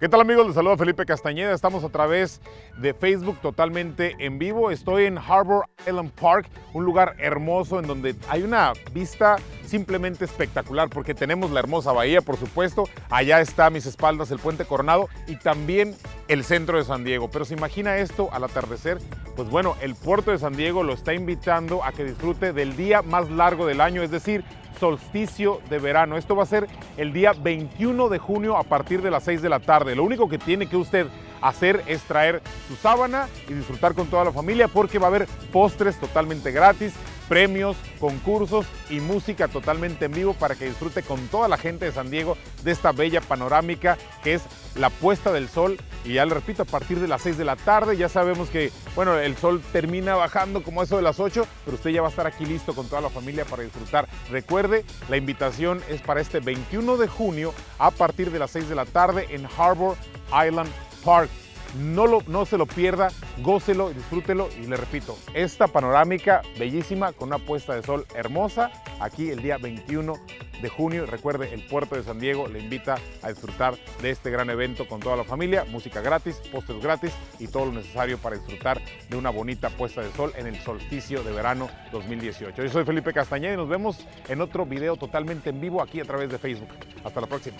¿Qué tal amigos? Les saluda Felipe Castañeda. Estamos a través de Facebook totalmente en vivo. Estoy en Harbor Island Park, un lugar hermoso en donde hay una vista simplemente espectacular porque tenemos la hermosa bahía, por supuesto. Allá está a mis espaldas el puente Coronado y también el centro de San Diego. Pero se imagina esto al atardecer, pues bueno, el puerto de San Diego lo está invitando a que disfrute del día más largo del año, es decir, solsticio de verano. Esto va a ser el día 21 de junio a partir de las 6 de la tarde. Lo único que tiene que usted hacer es traer su sábana y disfrutar con toda la familia porque va a haber postres totalmente gratis, premios, concursos y música totalmente en vivo para que disfrute con toda la gente de San Diego de esta bella panorámica que es la puesta del sol y ya le repito, a partir de las 6 de la tarde ya sabemos que, bueno, el sol termina bajando como eso de las 8, pero usted ya va a estar aquí listo con toda la familia para disfrutar. Recuerde, la invitación es para este 21 de junio a partir de las 6 de la tarde en Harbor Island Park. No, lo, no se lo pierda, gócelo, disfrútelo y le repito, esta panorámica bellísima con una puesta de sol hermosa aquí el día 21 de junio. Recuerde, el puerto de San Diego le invita a disfrutar de este gran evento con toda la familia, música gratis, postres gratis y todo lo necesario para disfrutar de una bonita puesta de sol en el solsticio de verano 2018. Yo soy Felipe Castañeda y nos vemos en otro video totalmente en vivo aquí a través de Facebook. Hasta la próxima.